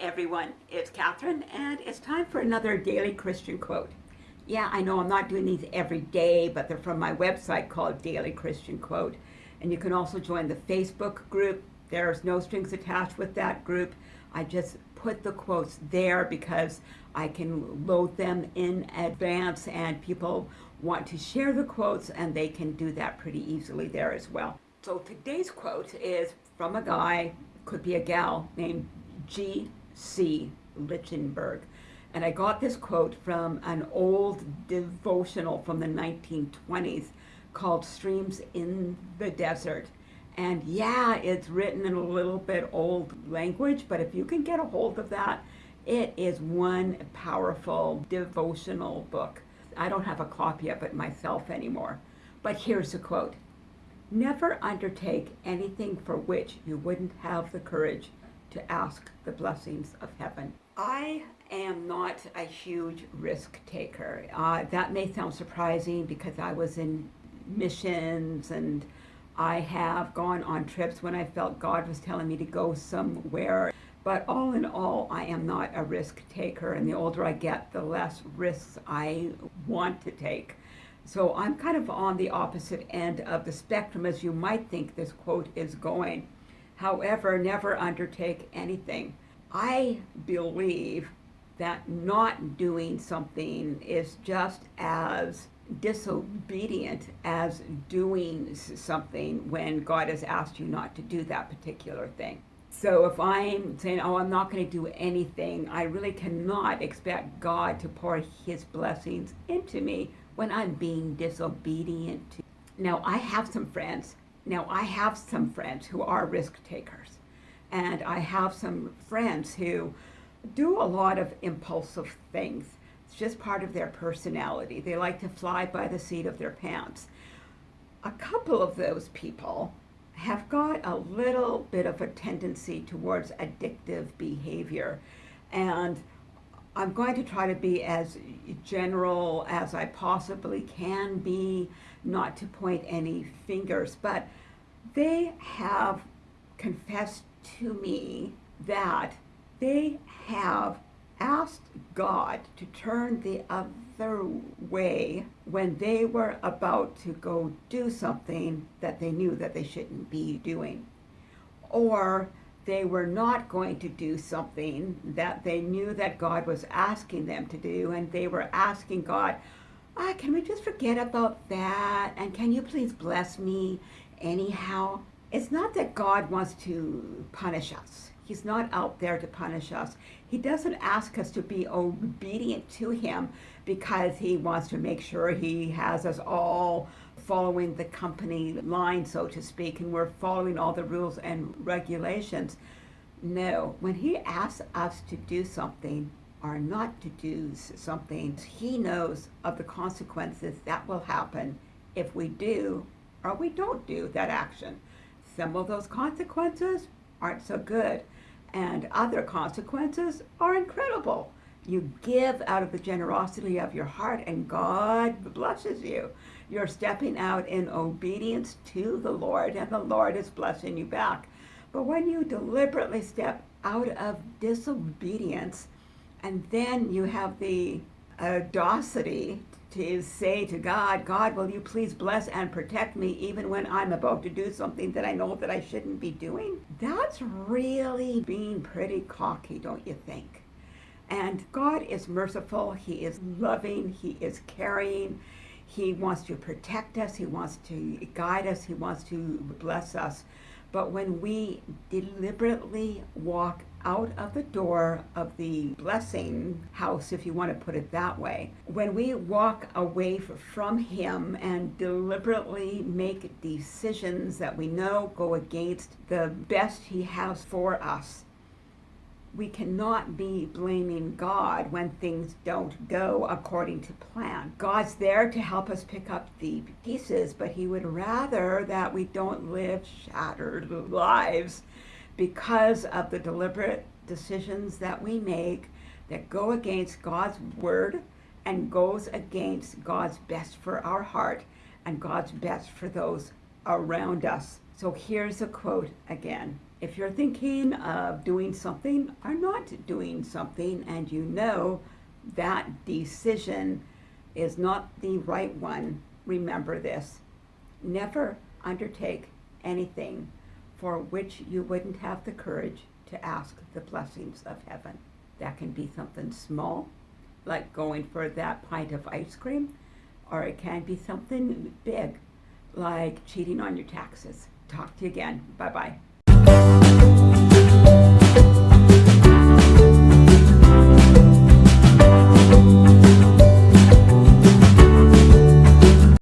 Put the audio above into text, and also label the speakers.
Speaker 1: everyone, it's Catherine and it's time for another daily Christian quote. Yeah, I know I'm not doing these every day, but they're from my website called Daily Christian Quote. And you can also join the Facebook group. There's no strings attached with that group. I just put the quotes there because I can load them in advance and people want to share the quotes and they can do that pretty easily there as well. So today's quote is from a guy, could be a gal, named G.C. Lichtenberg. And I got this quote from an old devotional from the 1920s called Streams in the Desert. And yeah, it's written in a little bit old language, but if you can get a hold of that, it is one powerful devotional book. I don't have a copy of it myself anymore. But here's a quote. Never undertake anything for which you wouldn't have the courage to ask the blessings of heaven. I am not a huge risk taker. Uh, that may sound surprising because I was in missions and I have gone on trips when I felt God was telling me to go somewhere. But all in all, I am not a risk taker. And the older I get, the less risks I want to take. So I'm kind of on the opposite end of the spectrum as you might think this quote is going. However, never undertake anything. I believe that not doing something is just as disobedient as doing something when God has asked you not to do that particular thing. So if I'm saying, oh, I'm not going to do anything, I really cannot expect God to pour his blessings into me when I'm being disobedient. To. Now, I have some friends now, I have some friends who are risk takers, and I have some friends who do a lot of impulsive things. It's just part of their personality. They like to fly by the seat of their pants. A couple of those people have got a little bit of a tendency towards addictive behavior. And I'm going to try to be as general as I possibly can be, not to point any fingers, but they have confessed to me that they have asked God to turn the other way when they were about to go do something that they knew that they shouldn't be doing. Or they were not going to do something that they knew that God was asking them to do, and they were asking God, ah, can we just forget about that? And can you please bless me anyhow? It's not that God wants to punish us. He's not out there to punish us. He doesn't ask us to be obedient to him because he wants to make sure he has us all following the company line, so to speak, and we're following all the rules and regulations. No, when he asks us to do something or not to do something, he knows of the consequences that will happen if we do or we don't do that action. Some of those consequences aren't so good, and other consequences are incredible. You give out of the generosity of your heart, and God blesses you. You're stepping out in obedience to the Lord, and the Lord is blessing you back. But when you deliberately step out of disobedience, and then you have the audacity to say to God, God, will you please bless and protect me even when I'm about to do something that I know that I shouldn't be doing? That's really being pretty cocky, don't you think? And God is merciful, He is loving, He is caring, he wants to protect us. He wants to guide us. He wants to bless us. But when we deliberately walk out of the door of the blessing house, if you want to put it that way, when we walk away from Him and deliberately make decisions that we know go against the best He has for us, we cannot be blaming God when things don't go according to plan. God's there to help us pick up the pieces, but He would rather that we don't live shattered lives because of the deliberate decisions that we make that go against God's word and goes against God's best for our heart and God's best for those around us. So here's a quote again. If you're thinking of doing something or not doing something and you know that decision is not the right one, remember this. Never undertake anything for which you wouldn't have the courage to ask the blessings of heaven. That can be something small, like going for that pint of ice cream, or it can be something big, like cheating on your taxes. Talk to you again. Bye bye.